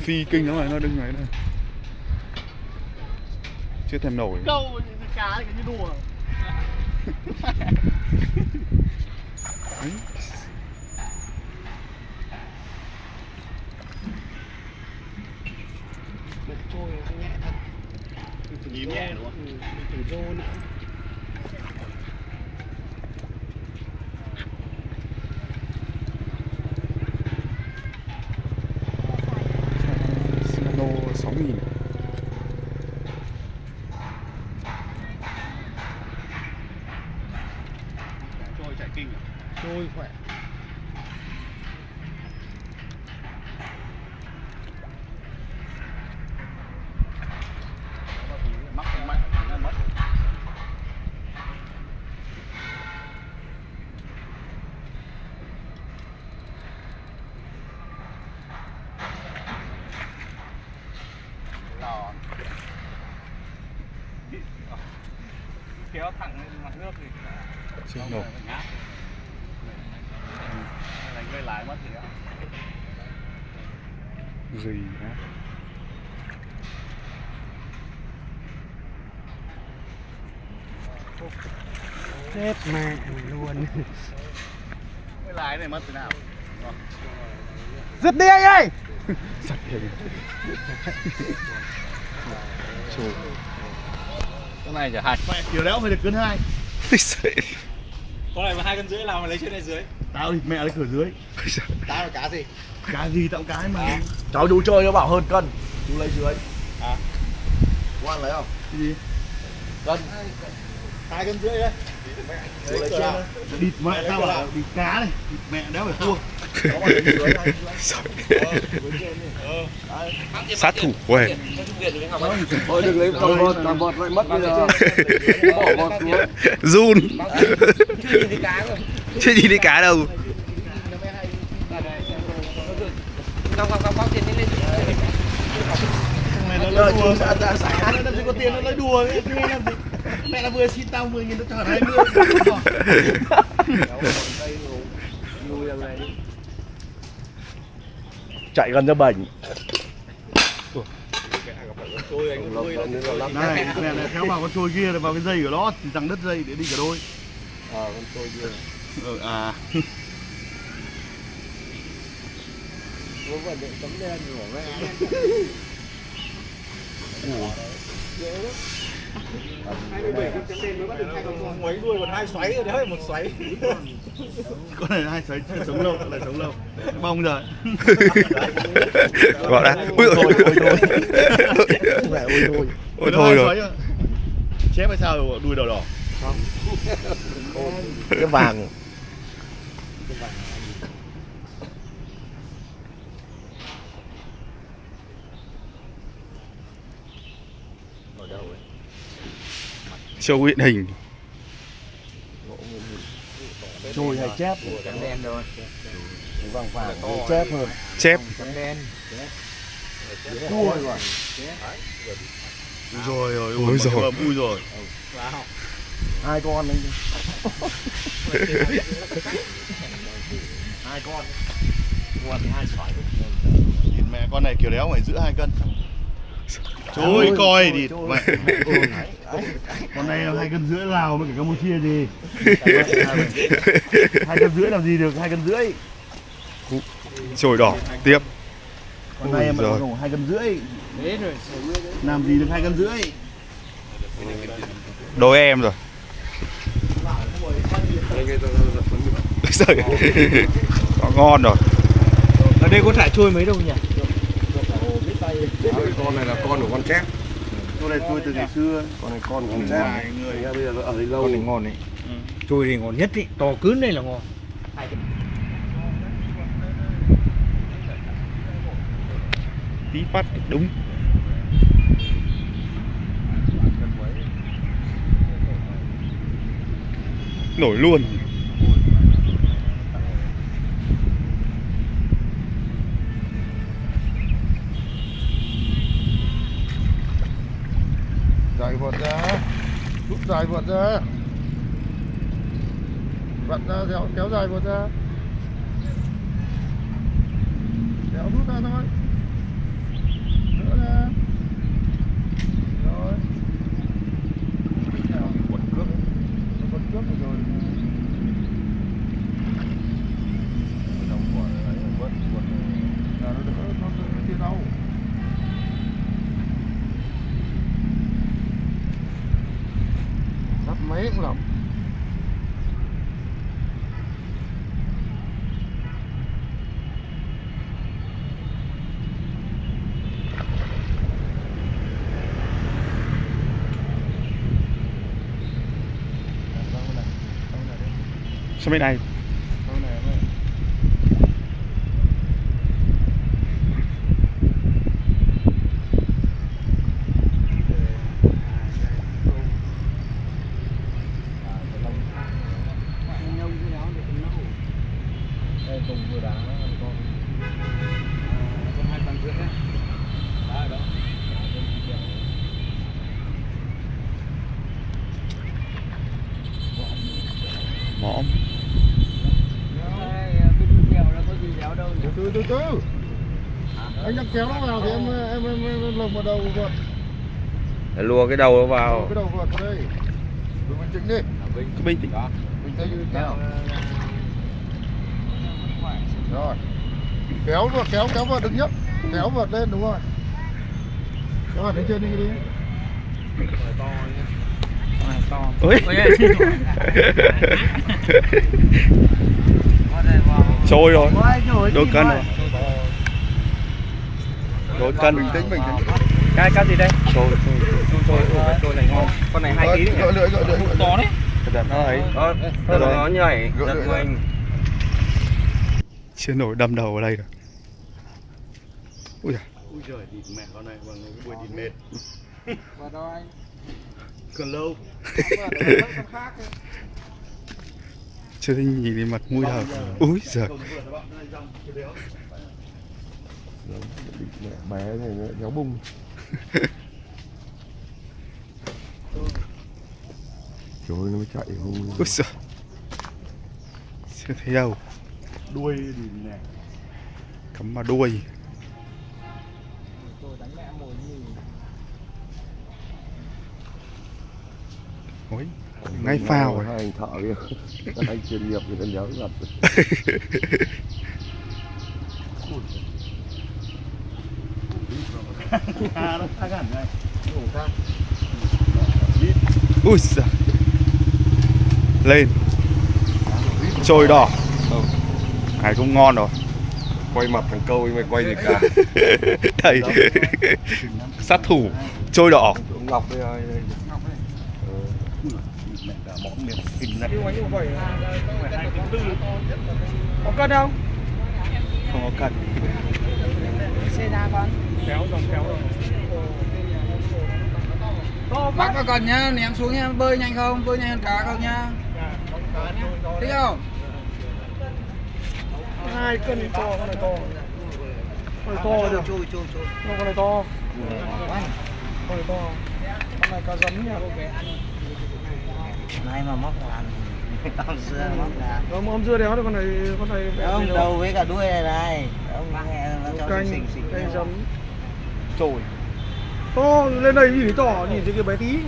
phi kinh lắm rồi nó đứng đấy này chưa thèm nổi. Câu cá cái như đùa. Đấy. trôi nhẹ thật. Nhím nhẹ đúng không? Thử rô nữa สอ kéo thẳng lên mặt nước thì nổi phải ngáp đánh gây lái mất thì á gì á chết mẹ mày luôn. Cái lái này mất thế nào? Giật đi anh ơi! Sạch hình Trời cái này chả hạch mẹ kiểu đéo phải được cân hai. Con này mà hai cân rưỡi nào mà lấy trên này dưới. Tao thì mẹ lấy cửa dưới. Tao là cá gì? cá gì tao cái mà. Cháu chú chơi nó bảo hơn cân. Chú lấy dưới. À. Quan lấy không? cái gì? Cân. Hai cân rưỡi đấy Địt mẹ tao bảo địt cá này địt mẹ đéo phải. Ờ, đi Ờ sát thủ quê Thôi đừng lấy toàn vọt, toàn vọt lại mất bây giờ Bỏ vọt xuống run Chưa nhìn thấy cá đâu Không, không, không, không, trên lên lên mẹ nó lấy đùa ra xả nó làm gì có tiền nó lấy đùa ấy, thế làm gì mẹ nó vừa xin tao 10 nghìn tao trả 20 Chạy gần ra bệnh. Này mẹ này theo vào con trôi kia vào cái dây của nó thì rằng đứt dây để đi cả đôi. Ờ, con trôi kia. Ừ, à. Có vấn đề tấm đen của mẹ Mấy đuôi còn hai xoáy rồi đấy, một xoáy con này hai xoáy chưa sống lâu lại sống lâu Bong rồi gọi là ui ôi Ôi thôi, ôi Ôi thôi ôi thôi rồi chép hay sao đuôi đỏ đỏ Cái vàng ở đâu? Show hiện hình. Trôi hay chép? Trắng đen thôi. Vàng vàng chép hơn. Chép. Trắng đen. Chua rồi. Ui rồi rồi Ui rồi. ui rồi. Hai con anh. Hai con. Con thì hai Thịt mẹ con này kiểu đéo phải giữ hai cân Trời coi thì mẹ con này là hai cân rưỡi lào với cả campuchia gì hai cân rưỡi làm gì được hai cân rưỡi. Trồi đỏ tiếp. Con này giời. đủ hai cân rưỡi. Làm gì được hai cân rưỡi? Đôi em rồi. Trời. Ơi. Có ngon rồi. Ở đây có thả trôi mấy đâu nhỉ Con này là con của con chép. Con này tôi từ ngày xưa. Con này con của con chép. Người. Bây giờ nó ở đây lâu. Con này ngon đấy. Trôi thì ngon nhất ý. To cứng này là ngon. Tí phát đúng. Nổi luôn vượt ra. Rút dài vượt ra. Vặn ra kéo, kéo dài vượt ra Kéo rút ra thôi máy cũng lọc Sao bên này? Đây cùng vừa đá con con hai bằng rưỡi đấy đá ở đâu Mõm từ từ từ. Anh đang kéo nó vào thì em em em, em, em lồng vào đầu vợt Để lùa cái đầu nó vào. Cái đầu vợt vào đây. Đừng bình tĩnh đi. Cứ bình tĩnh. mình thấy như thế nào rồi. Kéo vợt kéo kéo vợt đứng nhấp kéo vợt lên đúng rồi. Kéo vợt lên trên đi đi. Ôi. Trôi rồi. Đôi cân rồi. Đôi cân. bình tĩnh bình tĩnh cái cái gì đây Trôi. trôi trôi trôi này ngon con này hai ký đấy lưỡi lưỡi lưỡi. to đấy Đặt nó ấy. Đó, nó nhảy giật mình Chưa nổi đâm đầu ở đây rồi. Ui giời. ui trời địt mẹ con này bằng cái buổi địt mệt còn lâu Chưa thấy nhìn thấy mặt mũi đâu. Úi giời. bé này nó kéo bung trời ơi, nó mới chạy không Úi giời. Chưa thấy đâu. đuôi địt mẹ Cắm vào đuôi. Ôi. Ngay phao rồi. hai anh thợ kia các anh chuyên nghiệp ta nhớ gặp Ui giời. Lên. Trôi đỏ. Hải cũng ngon rồi. quay mặt thằng câu mày quay gì cả Đây. Sát thủ. Trôi đỏ. ngọc đây mẹ cả kinh này. Có cân không? Không có cần. kéo dòng kéo rồi Bác có cần nhá, ném xuống nha, bơi nhanh không, bơi nhanh hơn cá không nhá? Thích không? hai cân to con này to. Con này to được. Chui, chui, chui con này to. Con này to. Con này cá rắn nha Này mà móc là Ông xưa móc là Ông ông dưa đéo được con này con này Ông đầu với cả đuôi này này. Ông nghe nó cho canh xinh xinh canh rắn Trôi. to lên đây nhìn thấy to nhìn thấy cái bé tí